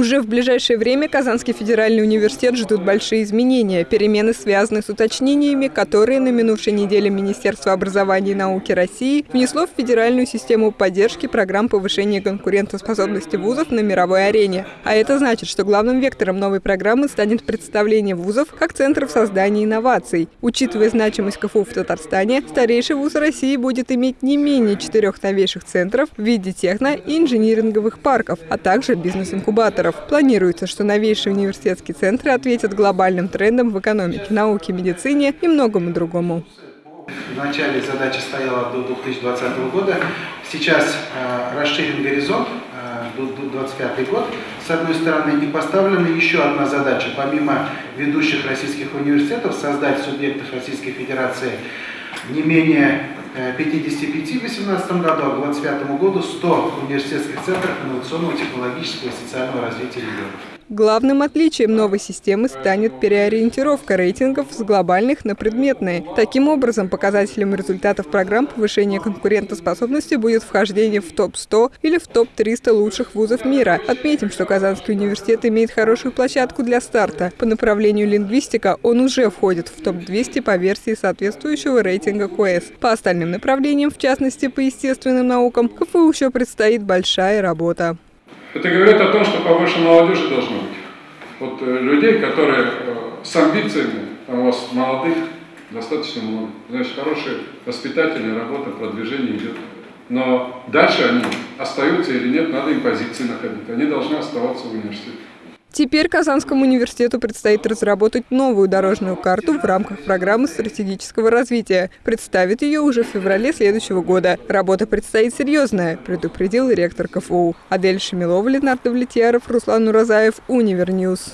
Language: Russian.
Уже в ближайшее время Казанский федеральный университет ждут большие изменения. Перемены связаны с уточнениями, которые на минувшей неделе Министерство образования и науки России внесло в федеральную систему поддержки программ повышения конкурентоспособности вузов на мировой арене. А это значит, что главным вектором новой программы станет представление вузов как центров создания инноваций. Учитывая значимость КФУ в Татарстане, старейший вуз России будет иметь не менее четырех новейших центров в виде техно- и инжиниринговых парков, а также бизнес-инкубаторов инвесторов. Планируется, что новейшие университетские центры ответят глобальным трендам в экономике, науке, медицине и многому другому. Вначале задача стояла до 2020 года. Сейчас э, расширен горизонт э, до 2025 год. С одной стороны, и поставлена еще одна задача. Помимо ведущих российских университетов, создать субъектов Российской Федерации не менее 55 в 2018 году, а к 2025 году 100 университетских центров инновационного, технологического и социального развития регионов. Главным отличием новой системы станет переориентировка рейтингов с глобальных на предметные. Таким образом, показателем результатов программ повышения конкурентоспособности будет вхождение в топ-100 или в топ-300 лучших вузов мира. Отметим, что Казанский университет имеет хорошую площадку для старта. По направлению лингвистика он уже входит в топ-200 по версии соответствующего рейтинга КОЭС. По остальным направлениям, в частности по естественным наукам, КФУ еще предстоит большая работа. Это говорит о том, что побольше молодежи должно быть. Вот э, людей, которые э, с амбициями, там у вас молодых достаточно много. Значит, хорошие воспитательная работа, продвижение идет. Но дальше они остаются или нет, надо им позиции находить. Они должны оставаться в университете. Теперь Казанскому университету предстоит разработать новую дорожную карту в рамках программы стратегического развития. Представит ее уже в феврале следующего года. Работа предстоит серьезная, предупредил ректор КФУ. Адель Шамилова, Ленардо Влетьяров, Руслан Уразаев, Univer News.